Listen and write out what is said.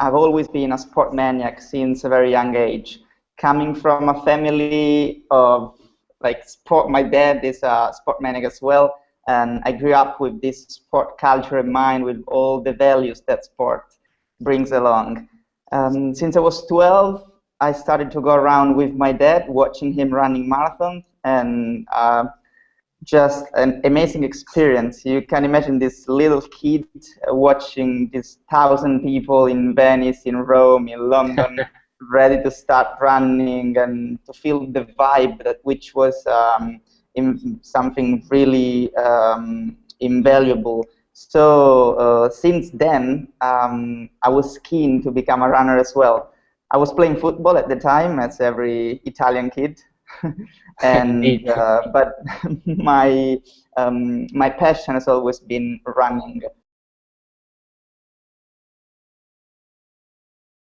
I've always been a sport maniac since a very young age. Coming from a family of like sport, my dad is a sport maniac as well, and I grew up with this sport culture in mind, with all the values that sport brings along. Um, since I was 12, I started to go around with my dad, watching him running marathons, and uh, just an amazing experience. You can imagine this little kid watching these thousand people in Venice, in Rome, in London, ready to start running and to feel the vibe that which was um, something really um, invaluable. So uh, since then, um, I was keen to become a runner as well. I was playing football at the time, as every Italian kid, and uh, but my um, my passion has always been running.